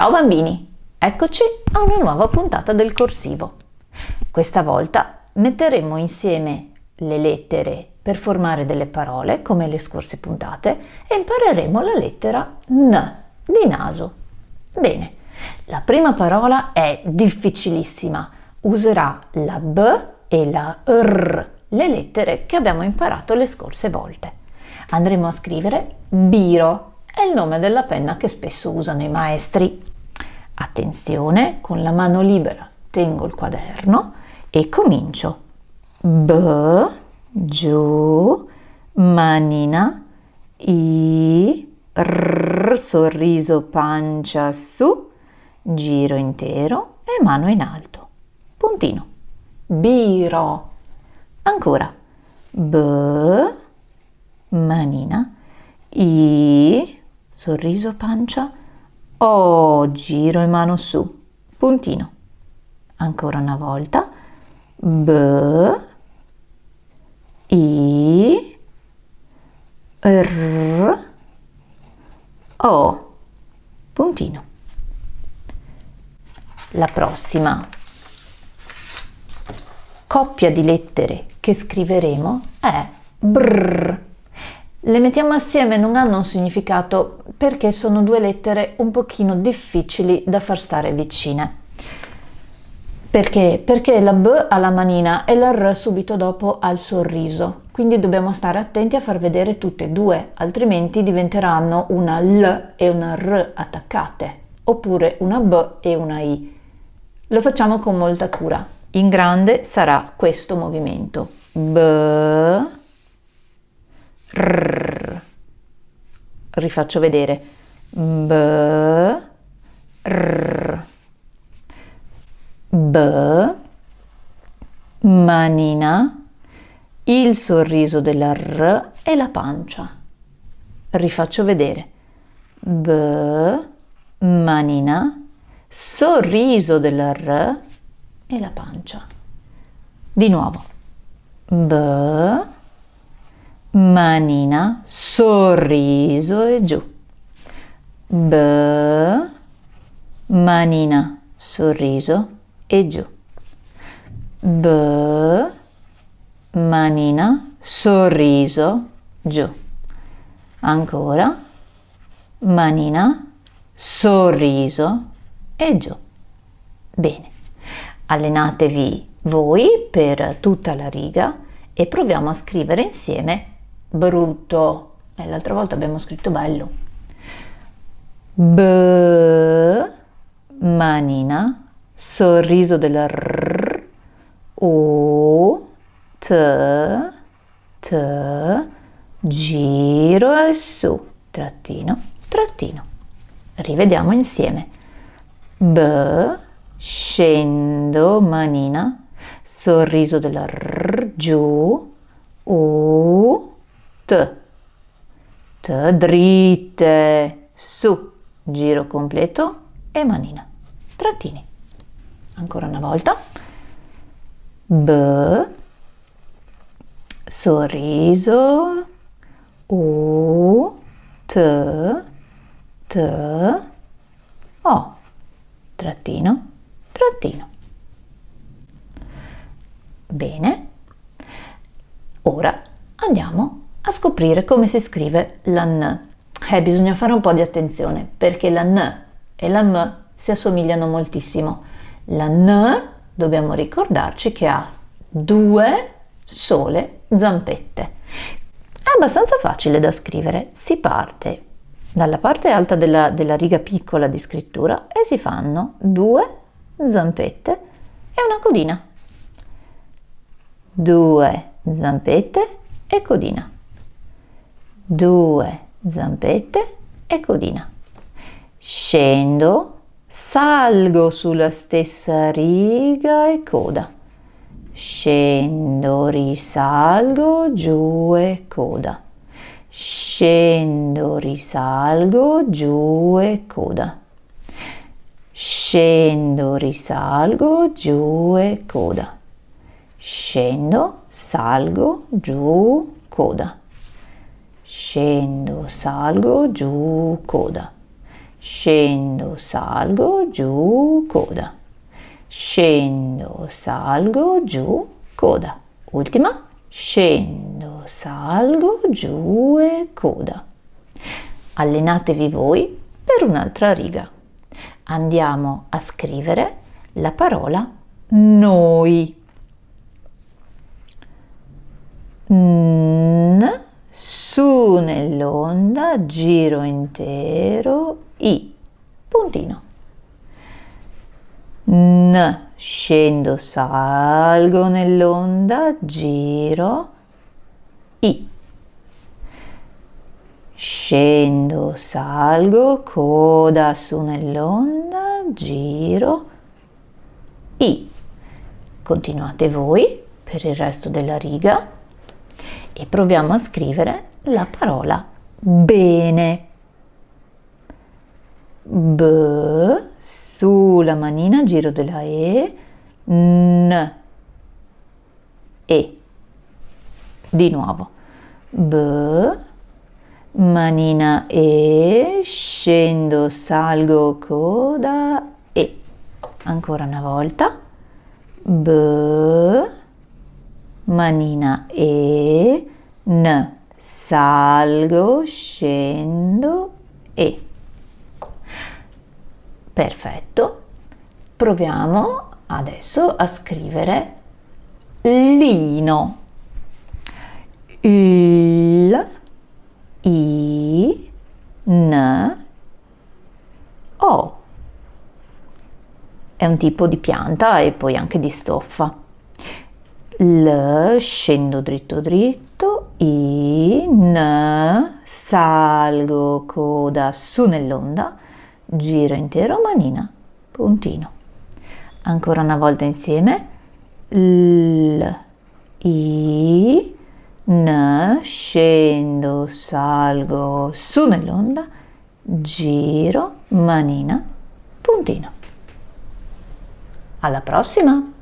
Ciao bambini, eccoci a una nuova puntata del corsivo. Questa volta metteremo insieme le lettere per formare delle parole come le scorse puntate e impareremo la lettera N di naso. Bene, la prima parola è difficilissima, userà la B e la R, le lettere che abbiamo imparato le scorse volte. Andremo a scrivere biro, è il nome della penna che spesso usano i maestri. Attenzione, con la mano libera tengo il quaderno e comincio. B, giù, manina, I, R, sorriso, pancia su, giro intero e mano in alto. Puntino. Biro. Ancora. B, manina, I, sorriso pancia, O, giro e mano su, puntino. Ancora una volta, B, I, R, O, puntino. La prossima. Coppia di lettere che scriveremo è BR. Le mettiamo assieme non hanno un significato perché sono due lettere un pochino difficili da far stare vicine. Perché? Perché la B ha la manina e la R subito dopo ha il sorriso, quindi dobbiamo stare attenti a far vedere tutte e due, altrimenti diventeranno una L e una R attaccate, oppure una B e una I. Lo facciamo con molta cura. In grande sarà questo movimento. B, R. Rifaccio vedere. B, R. B, manina, il sorriso della R e la pancia. Rifaccio vedere. B, manina, sorriso della R e la pancia. Di nuovo. B, manina, sorriso e giù. B, manina, sorriso e giù. B, manina, sorriso, giù. Ancora, manina, sorriso e giù. Bene, allenatevi voi per tutta la riga e proviamo a scrivere insieme brutto. E l'altra volta abbiamo scritto bello. B, manina, sorriso della R, O, T, T, giro e su, trattino, trattino. Rivediamo insieme. B, scendo, manina, sorriso della R, giù, U, T, dritte, su, giro completo e manina, trattini. Ancora una volta. B, sorriso, U, T, T, O, trattino, trattino. Bene, ora andiamo a scoprire come si scrive la N. Eh, bisogna fare un po' di attenzione perché la N e la M si assomigliano moltissimo. La N dobbiamo ricordarci che ha due sole zampette. È abbastanza facile da scrivere. Si parte dalla parte alta della, della riga piccola di scrittura e si fanno due zampette e una codina. Due zampette e codina due zampette e codina. Scendo, salgo sulla stessa riga e coda. Scendo, risalgo, giù e coda. Scendo, risalgo, giù e coda. Scendo, risalgo, giù e coda. Scendo, salgo, giù, coda scendo, salgo, giù, coda, scendo, salgo, giù, coda, scendo, salgo, giù, coda, ultima, scendo, salgo, giù e coda. Allenatevi voi per un'altra riga. Andiamo a scrivere la parola noi. N, su nell'onda, giro intero, i, puntino. N, scendo, salgo nell'onda, giro, i. Scendo, salgo, coda su nell'onda, giro, i. Continuate voi per il resto della riga e proviamo a scrivere la parola bene. B, sulla manina, giro della E, N, E. Di nuovo. B, manina E, scendo, salgo, coda, E. Ancora una volta. B, manina E, N, salgo, scendo E. Perfetto. Proviamo adesso a scrivere lino. L, I, N, O. È un tipo di pianta e poi anche di stoffa. L, scendo dritto dritto, I, N, salgo coda su nell'onda, giro intero manina, puntino. Ancora una volta insieme, L, I, N, scendo, salgo su nell'onda, giro, manina, puntino. Alla prossima!